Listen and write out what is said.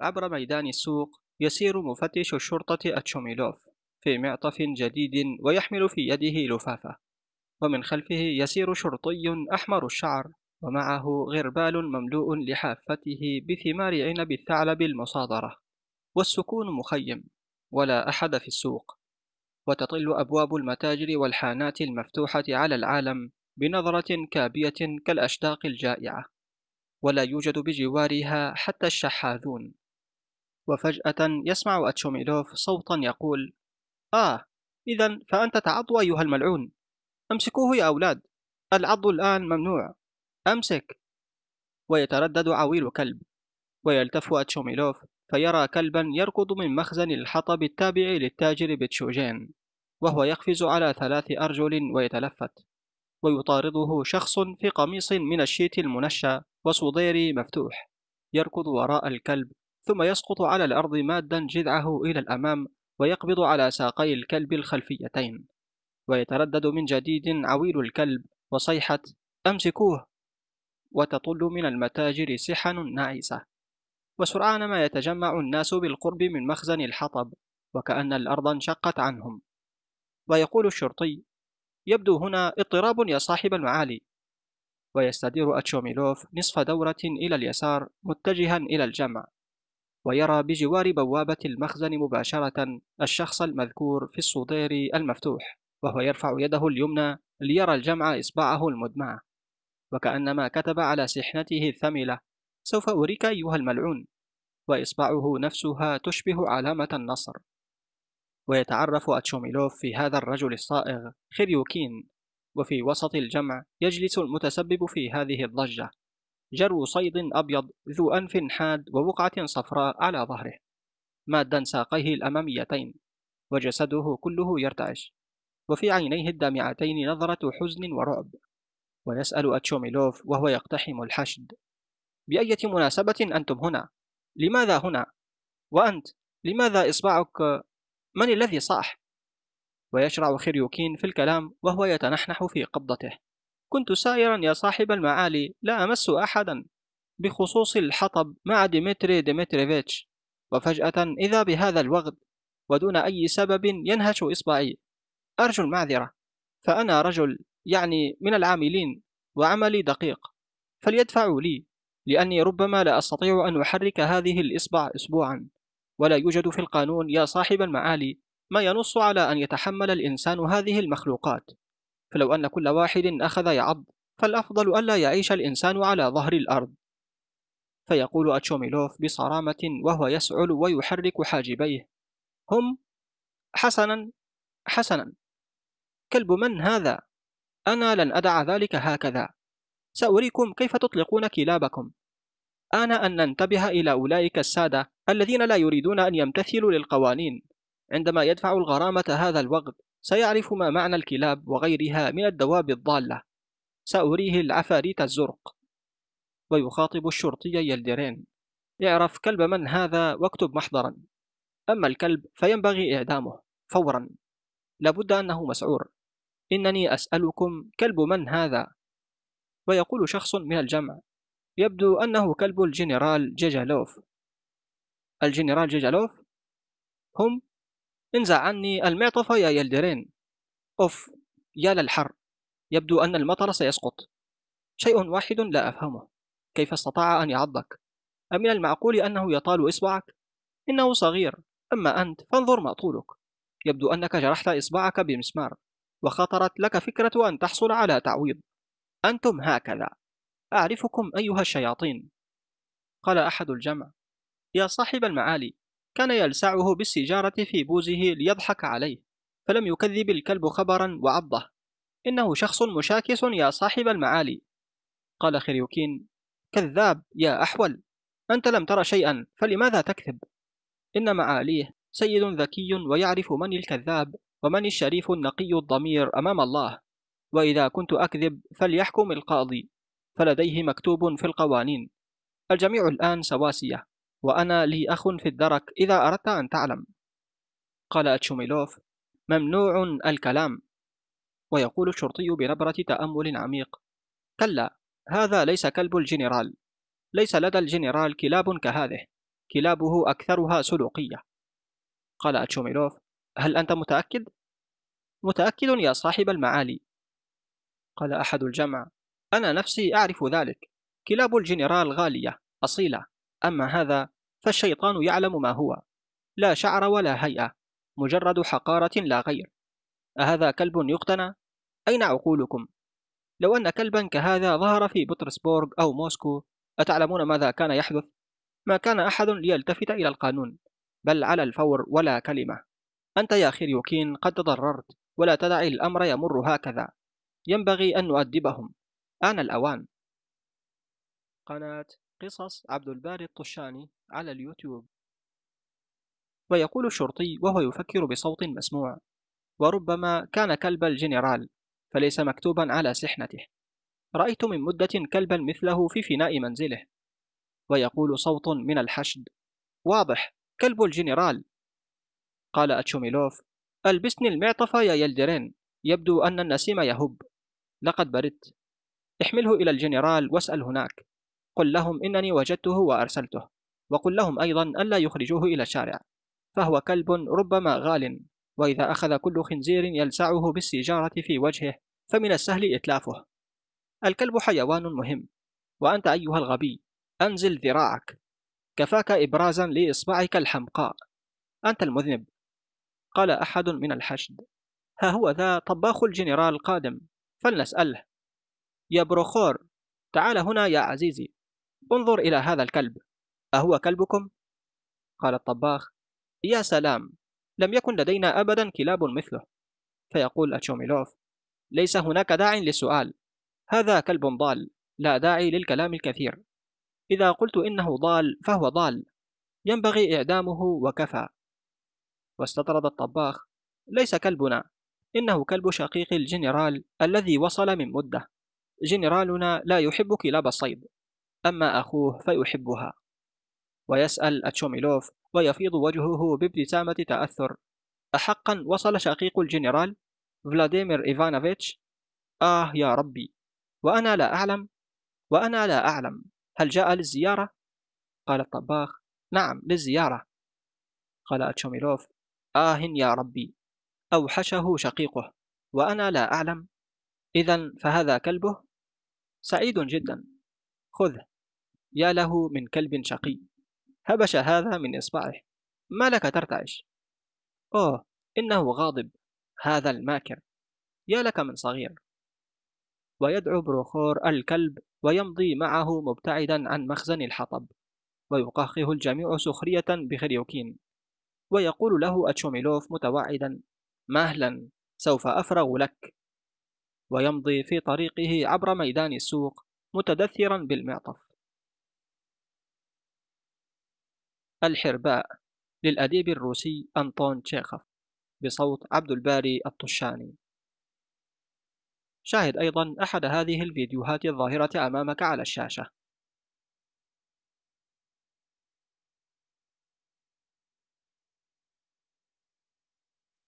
عبر ميدان السوق يسير مفتش الشرطة أتشوميلوف في معطف جديد ويحمل في يده لفافة ومن خلفه يسير شرطي أحمر الشعر ومعه غربال مملوء لحافته بثمار عنب الثعلب المصادرة والسكون مخيم ولا أحد في السوق وتطل أبواب المتاجر والحانات المفتوحة على العالم بنظرة كابية كالأشداق الجائعة ولا يوجد بجوارها حتى الشحاذون. وفجأة يسمع أتشوميلوف صوتا يقول آه إذا فأنت تعض أيها الملعون. أمسكوه يا أولاد. العض الآن ممنوع. أمسك. ويتردد عويل كلب. ويلتف أتشوميلوف فيرى كلبا يركض من مخزن الحطب التابع للتاجر بتشوجين وهو يقفز على ثلاث أرجل ويتلفت. ويطارده شخص في قميص من الشيت المنشى وصدير مفتوح يركض وراء الكلب. ثم يسقط على الأرض مادا جذعه إلى الأمام ويقبض على ساقي الكلب الخلفيتين. ويتردد من جديد عويل الكلب وصيحة أمسكوه! وتطل من المتاجر سحن ناعسة. وسرعان ما يتجمع الناس بالقرب من مخزن الحطب وكأن الأرض انشقت عنهم. ويقول الشرطي يبدو هنا اضطراب يا صاحب المعالي. ويستدير أتشوميلوف نصف دورة إلى اليسار متجها إلى الجمع. ويرى بجوار بوابة المخزن مباشرة الشخص المذكور في الصدير المفتوح وهو يرفع يده اليمنى ليرى الجمع إصبعه المدمعة وكأنما كتب على سحنته الثملة سوف أريك أيها الملعون. وإصبعه نفسها تشبه علامة النصر. ويتعرف أتشوميلوف في هذا الرجل الصائغ خريوكين وفي وسط الجمع يجلس المتسبب في هذه الضجة. جرو صيد أبيض ذو أنف حاد وبقعة صفراء على ظهره مادا ساقيه الأماميتين وجسده كله يرتعش وفي عينيه الدامعتين نظرة حزن ورعب ويسأل أتشوميلوف وهو يقتحم الحشد بأية مناسبة أنتم هنا؟ لماذا هنا؟ وأنت لماذا إصبعك من الذي صاح؟ ويشرع خريوكين في الكلام وهو يتنحنح في قبضته كنت سائرا يا صاحب المعالي لا أمس أحدا بخصوص الحطب مع ديمتري ديمتريفيتش. وفجأة إذا بهذا الوغد ودون أي سبب ينهش إصبعي. أرجو المعذرة. فأنا رجل يعني من العاملين وعملي دقيق. فليدفعوا لي لأني ربما لا أستطيع أن أحرك هذه الإصبع أسبوعا. ولا يوجد في القانون يا صاحب المعالي ما ينص على أن يتحمل الإنسان هذه المخلوقات. فلو أن كل واحد أخذ يعض فالأفضل ألا يعيش الإنسان على ظهر الأرض. فيقول أتشوميلوف بصرامة وهو يسعل ويحرك حاجبيه. هم حسنا حسنا. كلب من هذا؟ أنا لن أدع ذلك هكذا. سأريكم كيف تطلقون كلابكم. آن أن ننتبه إلى أولئك السادة الذين لا يريدون أن يمتثلوا للقوانين. عندما يدفع الغرامة هذا الوقت سيعرف ما معنى الكلاب وغيرها من الدواب الضالة. سأريه العفاريت الزرق. ويخاطب الشرطي يلدرين. اعرف كلب من هذا واكتب محضرا. أما الكلب فينبغي إعدامه فورا. لابد أنه مسعور. إنني أسألكم كلب من هذا؟ ويقول شخص من الجمع. يبدو أنه كلب الجنرال جيجالوف. الجنرال جيجالوف؟ هم انزع عني المعطف يا يلدرين. أوف يا للحر يبدو أن المطر سيسقط. شيء واحد لا أفهمه. كيف استطاع أن يعضك؟ أمن المعقول أنه يطال إصبعك؟ إنه صغير. أما أنت فانظر ما طولك. يبدو أنك جرحت إصبعك بمسمار وخطرت لك فكرة أن تحصل على تعويض. أنتم هكذا. أعرفكم أيها الشياطين. قال أحد الجمع. يا صاحب المعالي كان يلسعه بالسجارة في بوزه ليضحك عليه فلم يكذب الكلب خبرا وعضه. إنه شخص مشاكس يا صاحب المعالي. قال خريوكين كذاب يا أحول أنت لم تر شيئا فلماذا تكذب؟ إن معاليه سيد ذكي ويعرف من الكذاب ومن الشريف النقي الضمير أمام الله. وإذا كنت أكذب فليحكم القاضي فلديه مكتوب في القوانين. الجميع الآن سواسية. وأنا لي أخ في الدرك إذا أردت أن تعلم. قال أتشوميلوف ممنوع الكلام. ويقول الشرطي بنبرة تأمل عميق كلا هذا ليس كلب الجنرال. ليس لدى الجنرال كلاب كهذه كلابه أكثرها سلوقية. قال أتشوميلوف هل أنت متأكد؟ متأكد يا صاحب المعالي. قال أحد الجمع أنا نفسي أعرف ذلك كلاب الجنرال غالية أصيلة أما هذا فالشيطان يعلم ما هو. لا شعر ولا هيئة. مجرد حقارة لا غير. أهذا كلب يقتنى؟ أين عقولكم؟ لو أن كلبا كهذا ظهر في بطرسبورغ أو موسكو أتعلمون ماذا كان يحدث؟ ما كان أحد ليلتفت إلى القانون. بل على الفور ولا كلمة. أنت يا خيريوكين قد تضررت ولا تدع الأمر يمر هكذا. ينبغي أن نؤدبهم. آن الأوان. قناة قصص عبد الباري الطشاني. على اليوتيوب. ويقول الشرطي وهو يفكر بصوت مسموع وربما كان كلب الجنرال فليس مكتوبا على سحنته رأيت من مدة كلبا مثله في فناء منزله. ويقول صوت من الحشد واضح كلب الجنرال. قال أتشوميلوف ألبسني المعطف يا يلدرين يبدو أن النسيم يهب. لقد بردت. احمله إلى الجنرال واسأل هناك. قل لهم إنني وجدته وأرسلته. وقل لهم أيضا ألا يخرجوه إلى الشارع. فهو كلب ربما غال وإذا أخذ كل خنزير يلسعه بالسيجارة في وجهه فمن السهل إتلافه. الكلب حيوان مهم. وأنت أيها الغبي أنزل ذراعك. كفاك إبرازا لإصبعك الحمقاء. أنت المذنب. قال أحد من الحشد. ها هو ذا طباخ الجنرال قادم. فلنسأله. يا بروخور تعال هنا يا عزيزي. انظر إلى هذا الكلب. أهو كلبكم؟ قال الطباخ يا سلام لم يكن لدينا أبدا كلاب مثله. فيقول أتشوميلوف ليس هناك داع للسؤال. هذا كلب ضال لا داعي للكلام الكثير. إذا قلت إنه ضال فهو ضال. ينبغي إعدامه وكفى. واستطرد الطباخ ليس كلبنا. إنه كلب شقيق الجنرال الذي وصل من مدة. جنرالنا لا يحب كلاب الصيد. أما أخوه فيحبها. ويسأل أتشوميلوف ويفيض وجهه بابتسامة تأثر. أحقا وصل شقيق الجنرال فلاديمير إيفانوفيتش. آه يا ربي وأنا لا أعلم وأنا لا أعلم. هل جاء للزيارة؟ قال الطباخ نعم للزيارة. قال أتشوميلوف آه يا ربي أوحشه شقيقه وأنا لا أعلم. إذا فهذا كلبه؟ سعيد جدا. خذه يا له من كلب شقي. هبش هذا من إصبعه. ما لك ترتعش. أوه إنه غاضب هذا الماكر. يا لك من صغير. ويدعو بروخور الكلب ويمضي معه مبتعدا عن مخزن الحطب. ويقهقه الجميع سخرية بخريوكين. ويقول له أتشوميلوف متوعدا مهلا سوف أفرغ لك. ويمضي في طريقه عبر ميدان السوق متدثرا بالمعطف. الحرباء للأديب الروسي أنطون تشيخوف بصوت عبد الباري الطشاني. شاهد أيضا أحد هذه الفيديوهات الظاهرة أمامك على الشاشة.